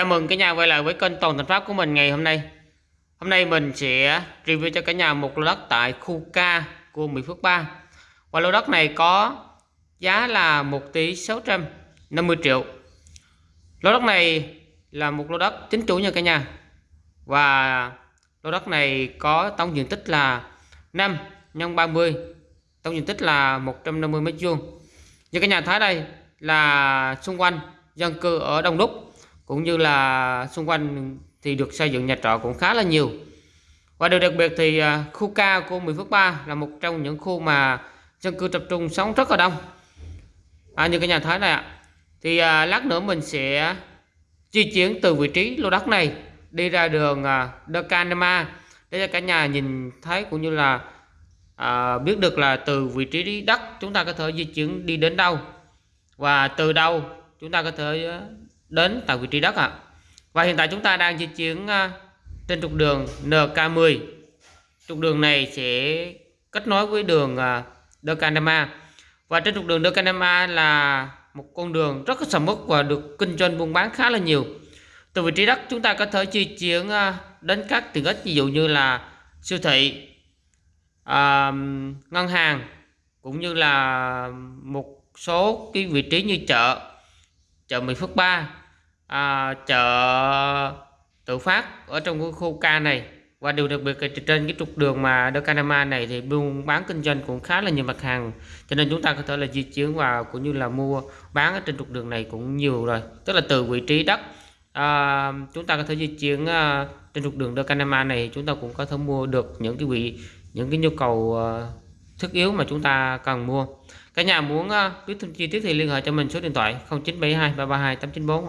Chào mừng cả nhà quay lại với kênh Toàn Thành Pháp của mình ngày hôm nay. Hôm nay mình sẽ review cho cả nhà một lô đất tại khu K của Mỹ Phước 3. Và lô đất này có giá là 1 tỷ 650 triệu. Lô đất này là một lô đất chính chủ nha cả nhà. Và lô đất này có tổng diện tích là 5 x 30. Tổng diện tích là 150 m2. Như cả nhà thấy đây là xung quanh dân cư ở đông đúc cũng như là xung quanh thì được xây dựng nhà trọ cũng khá là nhiều. Và điều đặc biệt thì à, khu ca của Mỹ Phước 3 là một trong những khu mà dân cư tập trung sống rất là đông. À, như cái nhà thái này ạ thì à, lát nữa mình sẽ di chuyển từ vị trí lô đất này đi ra đường à, Decanema để cho cả nhà nhìn thấy cũng như là à, biết được là từ vị trí đất chúng ta có thể di chuyển đi đến đâu. Và từ đâu chúng ta có thể đến tại vị trí đất ạ. À. Và hiện tại chúng ta đang di chuyển à, trên trục đường NK10. Trục đường này sẽ kết nối với đường à, Và trên trục đường Decanema là một con đường rất là sầm uất và được kinh doanh buôn bán khá là nhiều. Từ vị trí đất chúng ta có thể di chuyển à, đến các tiện ích ví dụ như là siêu thị, à, ngân hàng cũng như là một số cái vị trí như chợ, chợ Mỹ Phước 3 à, chợ tự phát ở trong cái khu ca này. Và điều đặc biệt là trên cái trục đường mà Decanama này thì buôn bán kinh doanh cũng khá là nhiều mặt hàng. Cho nên chúng ta có thể là di chuyển và cũng như là mua bán ở trên trục đường này cũng nhiều rồi. Tức là từ vị trí đất à, chúng ta có thể di chuyển à, trên trục đường Decanama này chúng ta cũng có thể mua được những cái vị những cái nhu cầu à, thiết yếu mà chúng ta cần mua. Cả nhà muốn ờ, biết thêm chi tiết thì liên hệ cho mình số điện thoại 0972 332 894